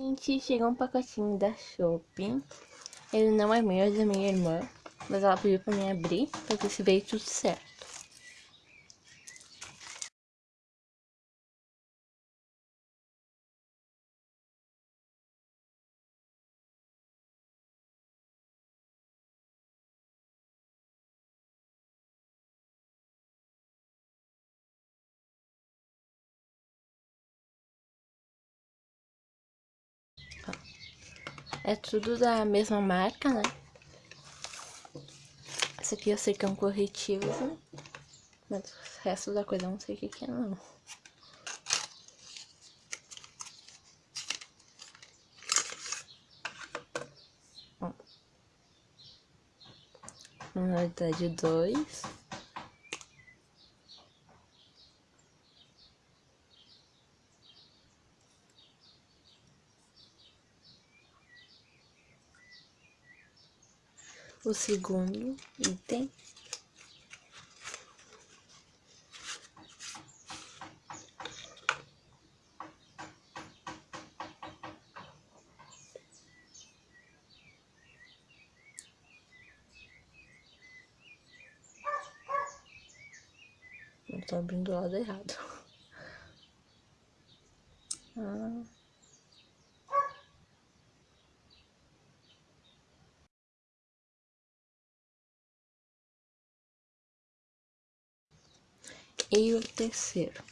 Gente, chegou um pacotinho da Shopping. Ele não é meu, é da minha irmã. Mas ela pediu pra mim abrir, pra ver se veio tudo certo. É tudo da mesma marca, né? Esse aqui eu sei que é um corretivo, mas o resto da coisa eu não sei o que, é, não. Ó. Manualidade 2. O segundo item. Tô abrindo o lado errado. Ah. E o terceiro.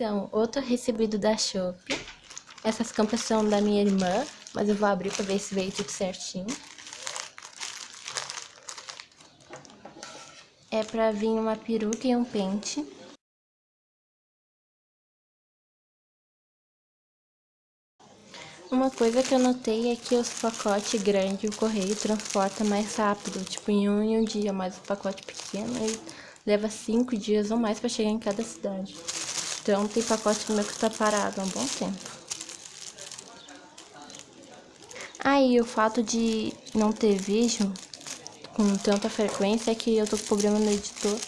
Então, outro recebido da Shopee. Essas campas são da minha irmã, mas eu vou abrir pra ver se veio tudo certinho. É pra vir uma peruca e um pente. Uma coisa que eu notei é que os pacotes grandes, o correio transporta mais rápido, tipo em um em um dia, mas o pacote pequeno ele leva cinco dias ou mais para chegar em cada cidade. Então tem pacote meu que tá parado há um bom tempo. Aí ah, o fato de não ter vídeo com tanta frequência é que eu tô com problema no editor.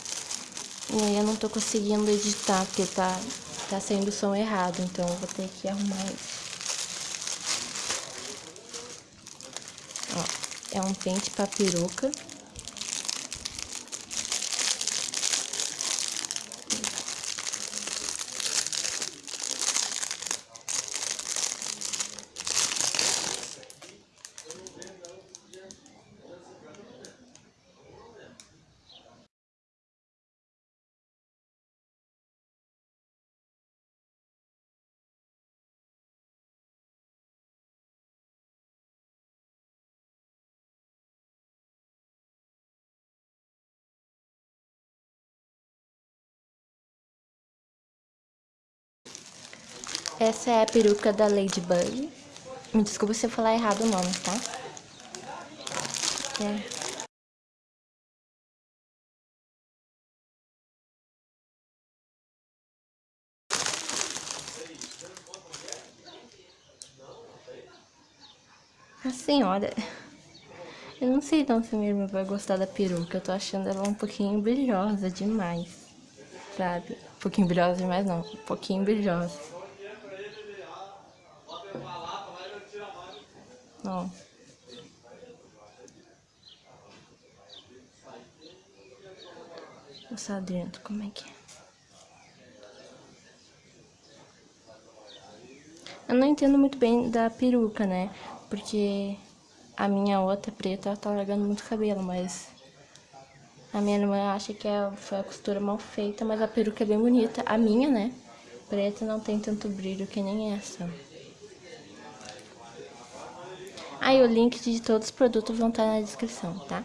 E aí eu não tô conseguindo editar, porque tá, tá saindo o som errado. Então eu vou ter que arrumar isso. Ó, é um pente pra peruca. Essa é a peruca da Ladybug. Me desculpa se eu falar errado o nome, tá? É. A senhora... Eu não sei então se minha irmã vai gostar da peruca. Eu tô achando ela um pouquinho brilhosa demais, sabe? Um pouquinho brilhosa demais não, um pouquinho brilhosa. Ó. Mostrar dentro como é que é. Eu não entendo muito bem da peruca, né? Porque a minha outra preta tá largando muito cabelo, mas a minha irmã acha que é, foi a costura mal feita, mas a peruca é bem bonita. A minha, né? Preta não tem tanto brilho que nem essa. Aí o link de todos os produtos vão estar na descrição, tá?